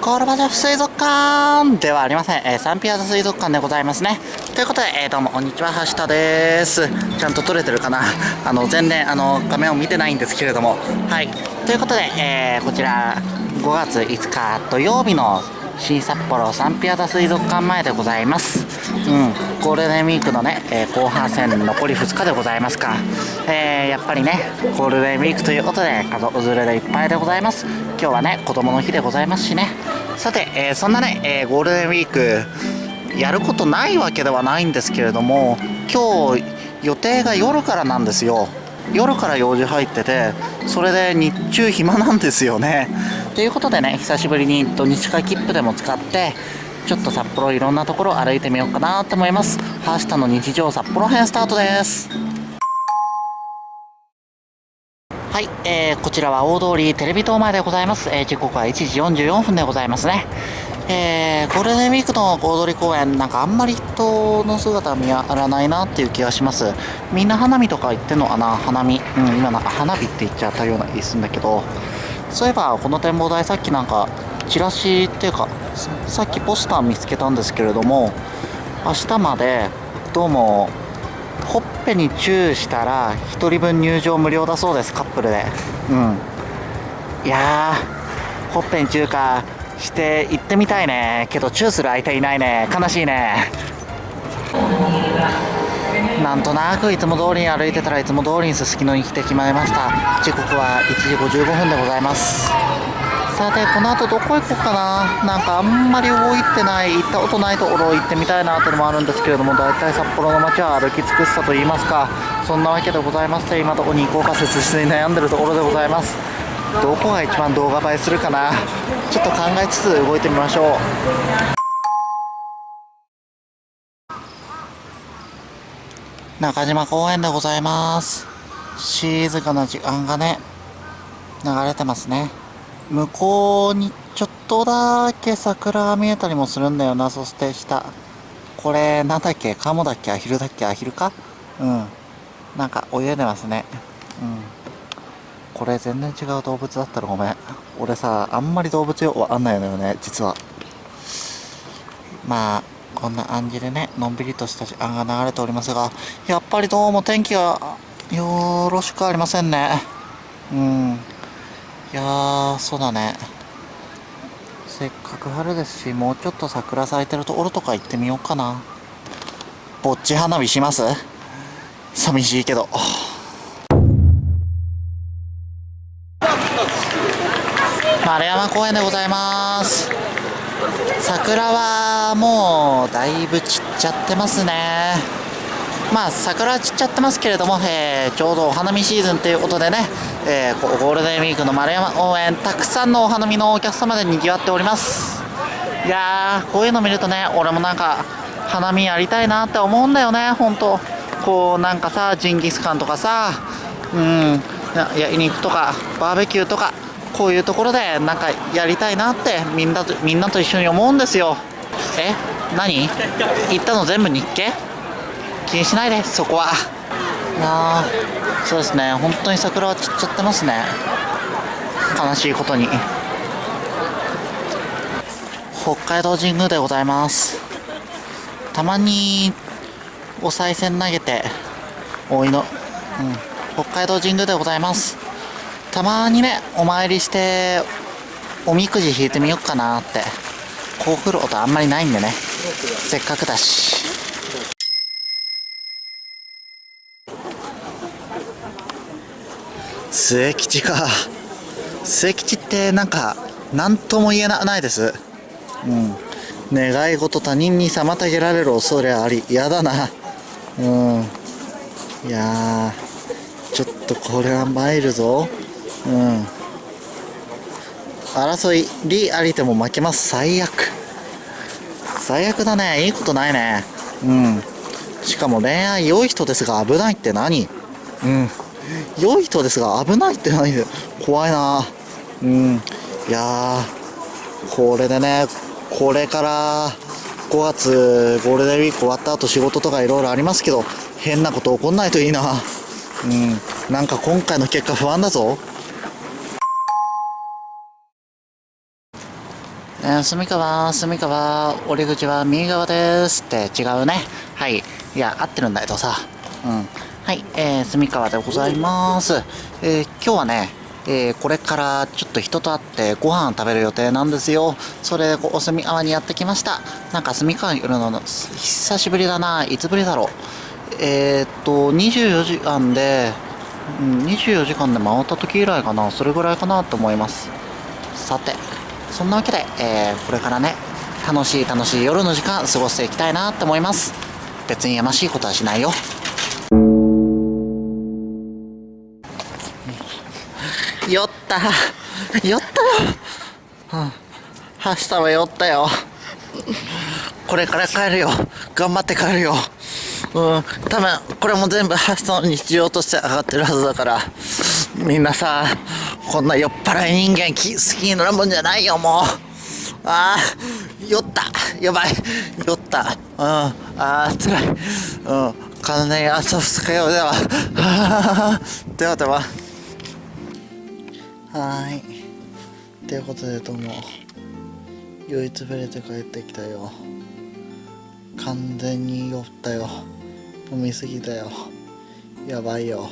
コールバジャフ水族館ではありません、えー、サンピアザ水族館でございますね。ということで、えー、どうも、こんにちは、橋田です。ちゃんと撮れてるかな？あの、全然、あの、画面を見てないんですけれども。はい。ということで、えー、こちら、5月5日土曜日の新札幌サンピアザ水族館前でございます。うん、ゴールデンウィークのね、えー、後半戦残り2日でございますか。えー、やっぱりね、ゴールデンウィークということで、家族連れでいっぱいでございます。今日はね、子供の日でございますしね。さて、えー、そんなね、えゴールデンウィーク、やることないわけではないんですけれども、今日、予定が夜からなんですよ。夜から用事入っててそれで日中暇なんですよねということでね久しぶりに土日会切符でも使ってちょっと札幌いろんなところ歩いてみようかなと思います。ハーシタの日常札幌編スタートです。はい、えー、こちらは大通りテレビ塔前でございます、えー、時刻は1時44分でございますね。えー、ゴールデンウィークの大通公園、なんかあんまり人の姿見当たらないなっていう気がします。みんな花見とか行ってんのかな？花見。うん、今なんか花火って言っちゃったような気するんだけど、そういえばこの展望台さっきなんか、チラシっていうか、さっきポスター見つけたんですけれども、明日までどうもほっぺにチューしたら1人分入場無料だそうですカップルで。うん。いやーほっぺにチューかして行ってみたいね。けどチューする相手いないね。悲しいね。なんとなくいつも通りに歩いてたらいつも通りにすすきのに来てしまいました。時刻は1時55分でございます。さてこの後どこ行こうかな。なんかあんまり動いてない行ったことないところ行ってみたいなっていうのもあるんですけれども大体札幌の街は歩き尽くしたと言いますか。そんなわけでございまして今どこに行こうか切実に悩んでるところでございます。どこが一番動画映えするかな。ちょっと考えつつ動いてみましょう。中島公園でございます。静かな時間がね流れてますね。向こうにちょっとだけ桜が見えたりもするんだよな。そして下。これなんだっけ？カモだっけ？アヒルだっけ？アヒルか？うん。なんか泳いでますね。うん。これ全然違う動物だったらごめん。俺さあんまり動物よくわかんないのよね実は。まあこんな感じでねのんびりとした時間が流れておりますがやっぱりどうも天気がよろしくありませんね。うん。いやーそうだね。せっかく春ですしもうちょっと桜咲いてるところとか行ってみようかな。ぼっち花火します？寂しいけど。丸山公園でございます。桜はもうだいぶ散っちゃってますね。まあ桜散っちゃってますけれども、えー、ちょうどお花見シーズンということでね、えー、ゴールデンウィークの丸山公園たくさんのお花見のお客様で賑わっております。いやーこういうの見るとね俺もなんか花見やりたいなって思うんだよね本当。こうなんかさジンギスカンとかさうん焼肉とかバーベキューとかこういうところでなんかやりたいなってみんなとみんなと一緒に思うんですよ。え何？言ったの全部日系？気にしないでそこは。いやそうですね。本当に桜は散っちゃってますね。悲しいことに。北海道神宮でございます。たまにお賽銭投げてお祈うん。北海道神宮でございます。たまにね、お参りして、おみくじ引いてみようかなって。こう来る音あんまりないんでね。せっかくだし。末吉か。末吉ってなんか、何とも言えないです。うん。願い事他人に妨げられる恐れあり。嫌だな。うん。いやちょっとこれは参るぞ。うん争いりありても負けます最悪最悪だねいいことないねうんしかも恋愛良い人ですが危ないって何？うん良い人ですが危ないって何怖いなうんいやこれでねこれから5月ゴールデンウィーク終わった後仕事とかいろいろありますけど変なこと起こんないといいなうんなんか今回の結果不安だぞー、住川、住川、折口は右側ですって違うね。はい。いや、合ってるんだけどさ。うん。はい、えー、住川でございます。えー、今日はね、えー、これからちょっと人と会ってご飯食べる予定なんですよ。それでお住川にやってきました。なんか住川にいるの久しぶりだな。いつぶりだろう。えー、っと、24時間で、うん、24時間で回った時以来かな。それぐらいかなと思います。さて、そんなわけで、えー、これからね、楽しい楽しい夜の時間過ごしていきたいなと思います。別にやましいことはしないよ。った。酔ったよ。うん。明日は酔ったよ。これから帰るよ。頑張って帰るよ。うん。多分これも全部明日の日常として上がってるはずだから。みんなさこんな酔っ払い人間好きになるもんじゃないよもう。ああ酔った。やばい。酔った。うん。ああつらい。うん。完全に明日二日酔いでは ではでは。はい。ということでどうも。酔いつぶれて帰ってきたよ。完全に酔ったよ。飲みすぎたよ。やばいよ。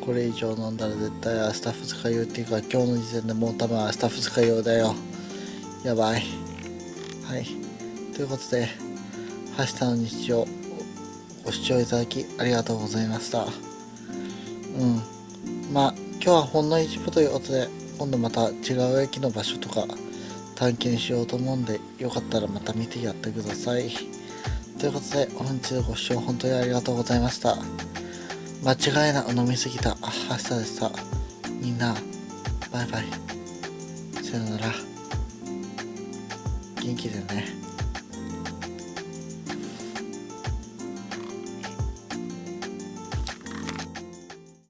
これ以上飲んだら絶対明日二日酔いっていうか今日の時点でもう多分明日二日酔いだよ。やばい。はい。ということで明日の日常ご視聴いただきありがとうございました。うん。まあ今日はほんの一部ということで今度また違う駅の場所とか探検しようと思うんでよかったらまた見てやってください。ということで本日ご視聴本当にありがとうございました。間違いなく飲みすぎた明日でした。みんなバイバイ。さよなら。元気でね。